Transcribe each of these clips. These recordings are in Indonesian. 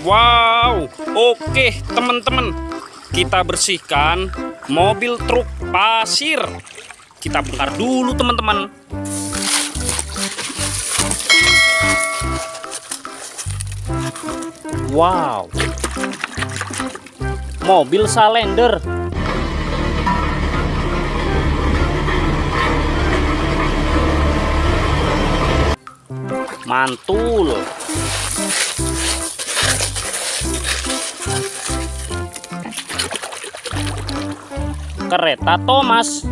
Wow, oke teman-teman. Kita bersihkan mobil truk pasir. Kita bongkar dulu teman-teman. Wow. Mobil Salender. Mantul. Kereta Thomas.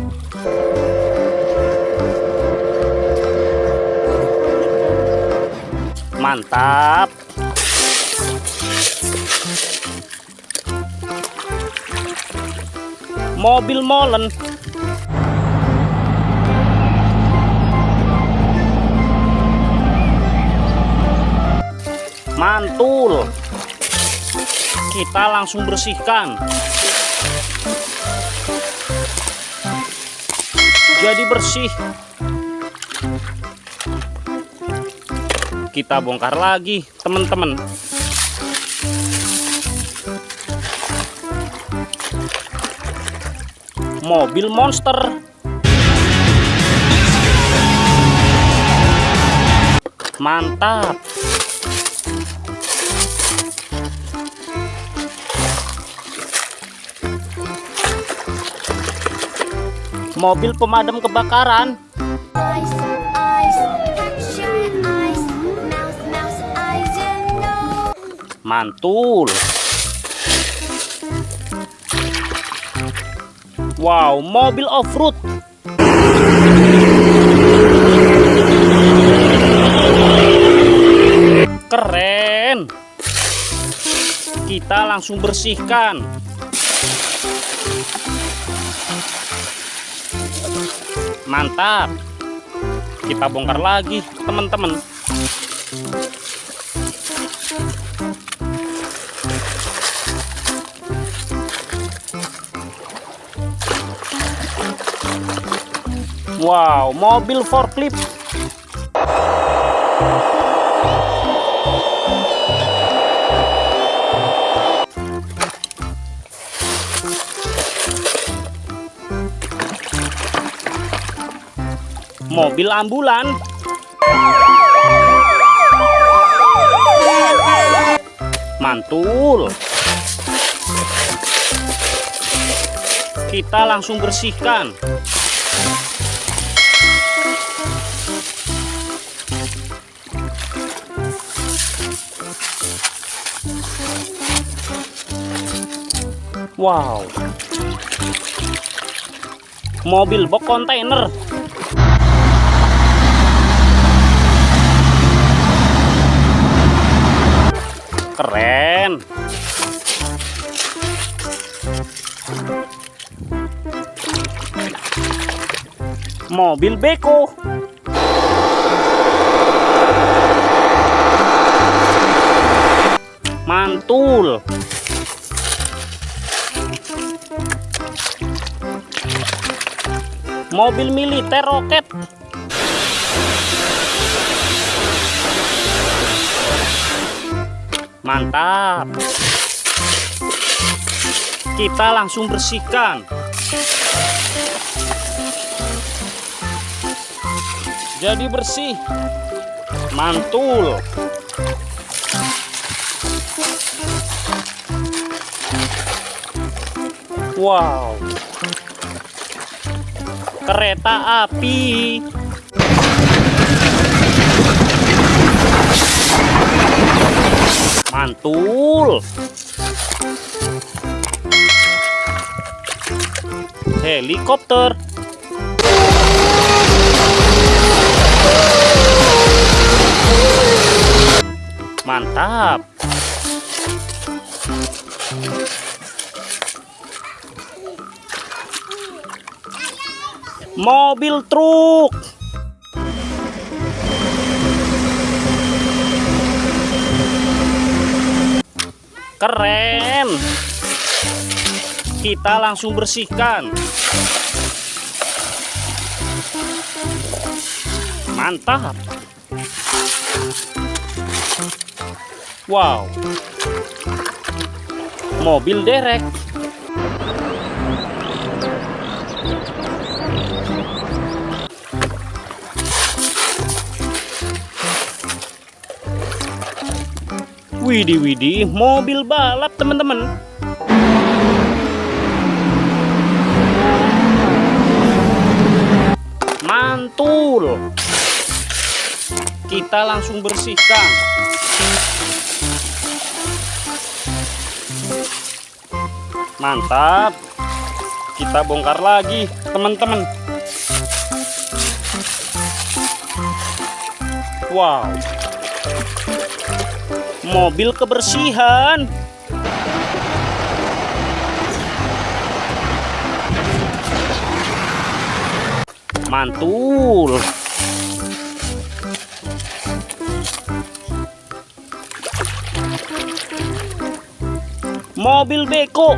Mantap. Mobil molen. Mantul. Kita langsung bersihkan. Jadi bersih. Kita bongkar lagi, teman-teman. Mobil monster. Mantap. Mobil pemadam kebakaran. Ice, ice, shine ice, mouse, mouse, eyes, and nose. Mantul. Wow, mobil off-road. Keren. Kita langsung bersihkan. Mantap. Kita bongkar lagi, teman-teman. Wow, mobil forklift. Mobil ambulan. Mantul. Kita langsung bersihkan. Wow. Mobil box kontainer. Mobil beko. Mantul. Mobil militer roket. Mantap. Kita langsung bersihkan. Jadi bersih. Mantul. Wow. Kereta api. Mantul. Helikopter. Mantap. Mobil truk. Keren. Kita langsung bersihkan. Mantap. Wow. Mobil derek. Widih widih, mobil balap teman-teman. Mantul. Kita langsung bersihkan. Mantap. Kita bongkar lagi, teman-teman. Wow. Mobil kebersihan. Mantul. Mobil beko.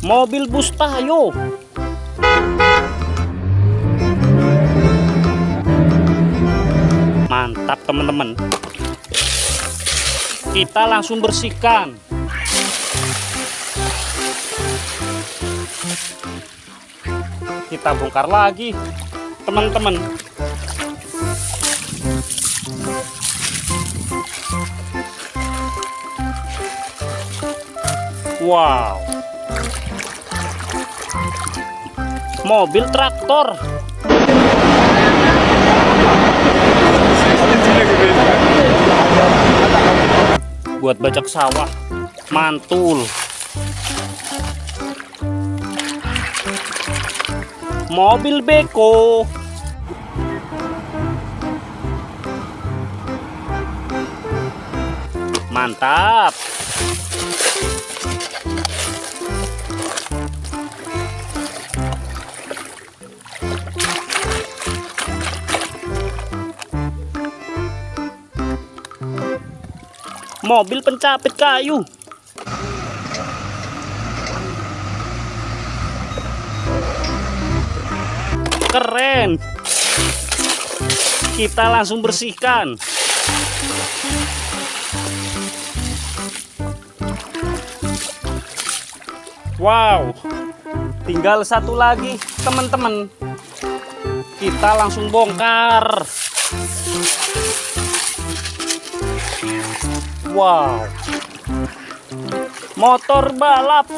Mobil bus tayo. Mantap teman-teman. Kita langsung bersihkan. Kita bongkar lagi, teman-teman. Wow. Mobil traktor. Buat bajak sawah. Mantul. Mobil beko. Mantap. Mobil pencapit kayu. Keren. Kita langsung bersihkan. Wow. Tinggal satu lagi, teman-teman. Kita langsung bongkar. Wow. Motor balap.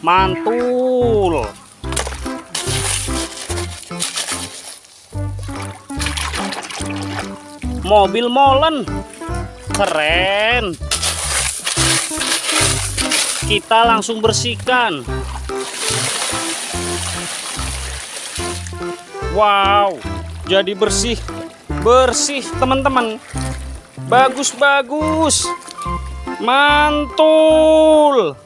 Mantul. Mobil molen. Keren. Kita langsung bersihkan. Wow, jadi bersih. Bersih, teman-teman. Bagus-bagus. Mantul.